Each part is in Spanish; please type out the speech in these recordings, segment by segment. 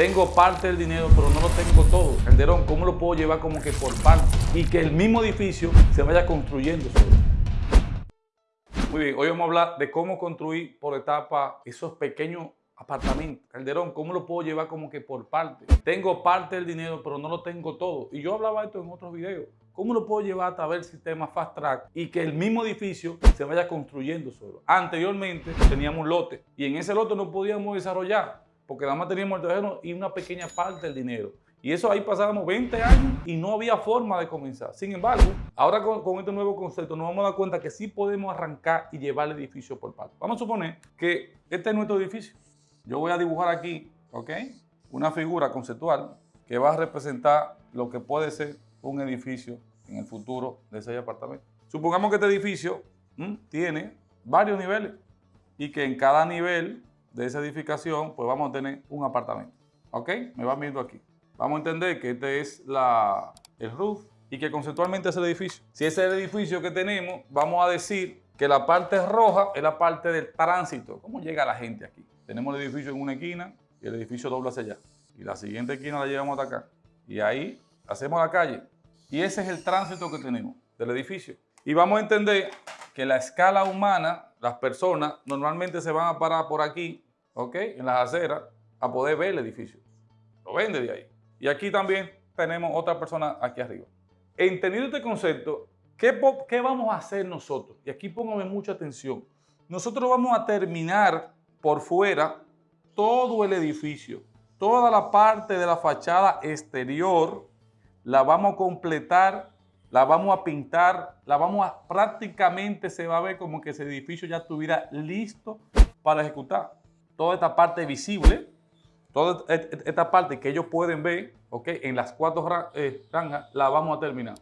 Tengo parte del dinero, pero no lo tengo todo. Calderón, ¿cómo lo puedo llevar como que por parte? Y que el mismo edificio se vaya construyendo solo. Muy bien, hoy vamos a hablar de cómo construir por etapa esos pequeños apartamentos. Calderón, ¿cómo lo puedo llevar como que por parte? Tengo parte del dinero, pero no lo tengo todo. Y yo hablaba esto en otros videos. ¿Cómo lo puedo llevar a través del sistema Fast Track y que el mismo edificio se vaya construyendo solo? Anteriormente teníamos un lote y en ese lote no podíamos desarrollar porque nada más teníamos el terreno y una pequeña parte del dinero. Y eso ahí pasábamos 20 años y no había forma de comenzar. Sin embargo, ahora con, este nuevo concepto nos vamos a dar cuenta que sí podemos arrancar y llevar el edificio por parte. Vamos a suponer que este es nuestro edificio. Yo voy a dibujar aquí, ¿ok? Una figura conceptual que va a representar lo que puede ser un edificio en el futuro de ese apartamento. Supongamos que este edificio tiene varios niveles y que en cada nivel de esa edificación pues vamos a tener un apartamento. ¿Ok? Me van viendo aquí. Vamos a entender que este es la, el roof y que conceptualmente es el edificio. Si ese es el edificio que tenemos, vamos a decir que la parte roja es la parte del tránsito. ¿Cómo llega la gente aquí? Tenemos el edificio en una esquina y el edificio dobla hacia allá. Y la siguiente esquina la llevamos hasta acá. Y ahí hacemos la calle. Y ese es el tránsito que tenemos del edificio. Y vamos a entender que la escala humana, las personas normalmente se van a parar por aquí, ¿ok? En las aceras, a poder ver el edificio. Lo ven desde ahí. Y aquí también tenemos otra persona aquí arriba. Entendido este concepto, ¿qué, ¿qué, vamos a hacer nosotros? Y aquí póngame mucha atención. Nosotros vamos a terminar por fuera todo el edificio, toda la parte de la fachada exterior, la vamos a completar, la vamos a pintar, la vamos a, prácticamente se va a ver como que ese edificio ya estuviera listo para ejecutar. Toda esta parte visible, Toda esta parte que ellos pueden ver, ¿ok? En las cuatro eh, rangas, la vamos a terminar.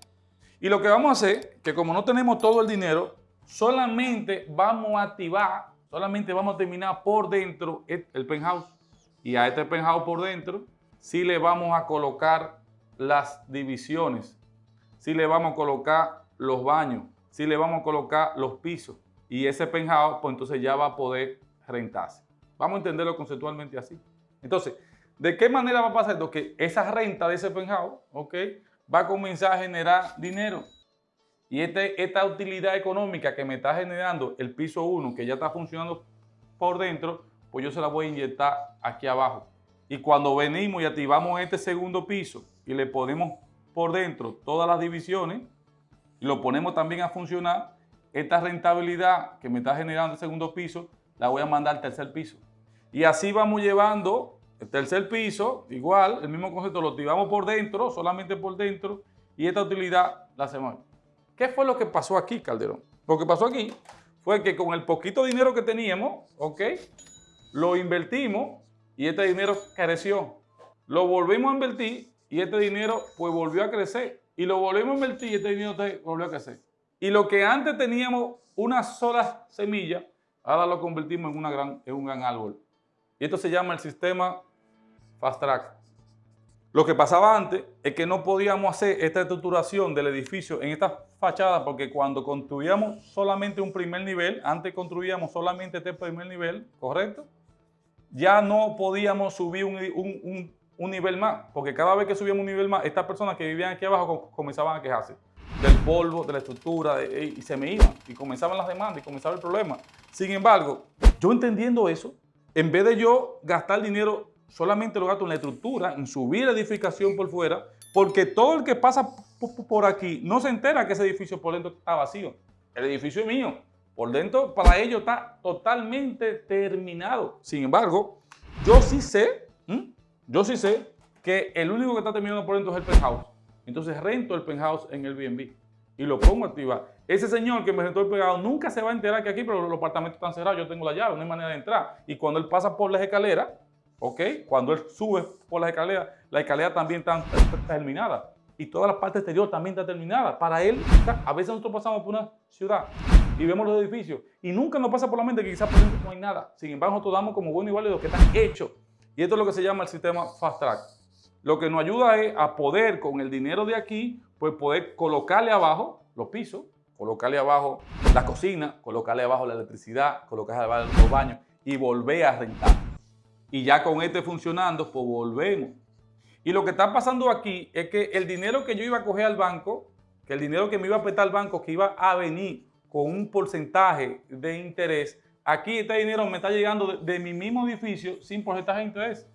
Y lo que vamos a hacer, que como no tenemos todo el dinero, solamente vamos a activar, solamente vamos a terminar por dentro el penthouse. Y a este penthouse por dentro, sí le vamos a colocar las divisiones, sí le vamos a colocar los baños, sí le vamos a colocar los pisos. Y ese penthouse, pues entonces ya va a poder rentarse. Vamos a entenderlo conceptualmente así. Entonces, ¿de qué manera va a pasar esto? Que esa renta de ese penthouse, ¿ok? Va a comenzar a generar dinero. Y este, esta utilidad económica que me está generando el piso 1, que ya está funcionando por dentro, pues yo se la voy a inyectar aquí abajo. Y cuando venimos y activamos este segundo piso y le ponemos por dentro todas las divisiones y lo ponemos también a funcionar, esta rentabilidad que me está generando el segundo piso, la voy a mandar al tercer piso. Y así vamos llevando el tercer piso, igual, el mismo concepto, lo activamos por dentro, solamente por dentro, y esta utilidad la hacemos. ¿Qué fue lo que pasó aquí, Calderón? Lo que pasó aquí fue que con el poquito dinero que teníamos, ¿ok? Lo invertimos y este dinero creció. Lo volvimos a invertir y este dinero pues volvió a crecer. Y lo volvimos a invertir y este dinero volvió a crecer. Y lo que antes teníamos una sola semilla, ahora lo convertimos en, gran, en un gran árbol. Y esto se llama el sistema Fast Track. Lo que pasaba antes es que no podíamos hacer esta estructuración del edificio en esta fachada porque cuando construíamos solamente un primer nivel, antes construíamos solamente este primer nivel, ¿correcto? Ya no podíamos subir un, nivel más, porque cada vez que subíamos un nivel más, estas personas que vivían aquí abajo comenzaban a quejarse del polvo, de la estructura, y se me iban, y comenzaban las demandas, y comenzaba el problema. Sin embargo, yo entendiendo eso, en vez de yo gastar dinero, solamente lo gasto en la estructura, en subir la edificación por fuera, porque todo el que pasa por aquí no se entera que ese edificio por dentro está vacío. El edificio es mío. Por dentro, para ellos está totalmente terminado. Sin embargo, yo sí sé, yo sí sé que el único que está terminado por dentro es el penthouse. Entonces rento el penthouse en el BNB y lo pongo a. Ese señor que me rentó el pegado nunca se va a enterar que aquí, pero los apartamentos están cerrados, yo tengo la llave, no hay manera de entrar. Y cuando él pasa por las escaleras, ¿ok? Cuando él sube por las escaleras, la escalera también está terminada. Y toda la parte exterior también está terminada. Para él, a veces nosotros pasamos por una ciudad y vemos los edificios y nunca nos pasa por la mente que quizás por dentro no hay nada. Sin embargo, nosotros damos como bueno y válido que están hechos. Y esto es lo que se llama el sistema Fast Track. Lo que nos ayuda es a poder, con el dinero de aquí, pues poder colocarle abajo los pisos, colocarle abajo la cocina, colocarle abajo la electricidad, colocarle abajo los baños y volver a rentar. Y ya con este funcionando, pues volvemos. Y lo que está pasando aquí es que el dinero que yo iba a coger al banco, que el dinero que me iba a prestar al banco, que iba a venir con un porcentaje de interés, aquí este dinero me está llegando de, mi mismo edificio sin porcentaje de interés.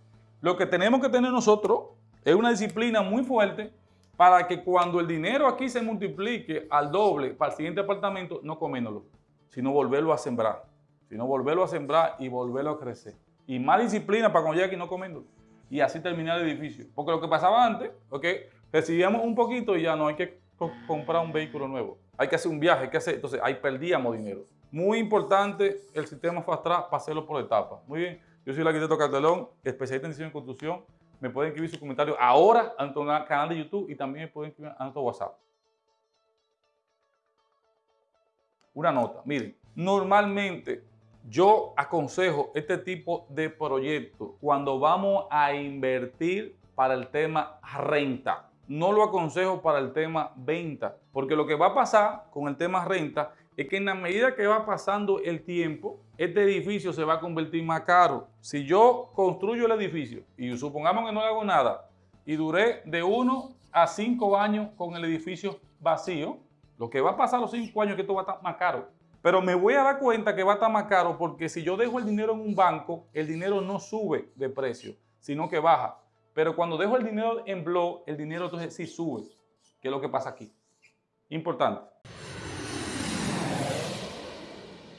Lo que tenemos que tener nosotros es una disciplina muy fuerte para que cuando el dinero aquí se multiplique al doble para el siguiente apartamento, no coméndolo, sino volverlo a sembrar, sino volverlo a sembrar y volverlo a crecer. Y más disciplina para cuando llegue aquí no coméndolo. Y así terminar el edificio. Porque lo que pasaba antes, ok, recibíamos un poquito y ya no hay que co- comprar un vehículo nuevo. Hay que hacer un viaje, hay que hacer, entonces ahí perdíamos dinero. Muy importante el sistema Fast Track para por etapas. Muy bien, yo soy el arquitecto Cartelón, especialista en diseño y construcción. Me pueden escribir sus comentarios ahora a nuestro canal de YouTube y también me pueden escribir a nuestro WhatsApp. Una nota, miren, normalmente yo aconsejo este tipo de proyectos cuando vamos a invertir para el tema renta. No lo aconsejo para el tema venta, porque lo que va a pasar con el tema renta es que en la medida que va pasando el tiempo, este edificio se va a convertir más caro. Si yo construyo el edificio y supongamos que no hago nada y duré de uno a cinco años con el edificio vacío, lo que va a pasar los cinco años es que esto va a estar más caro. Pero me voy a dar cuenta que va a estar más caro porque si yo dejo el dinero en un banco, el dinero no sube de precio, sino que baja. Pero cuando dejo el dinero en blog, el dinero entonces sí sube, que es lo que pasa aquí. Importante.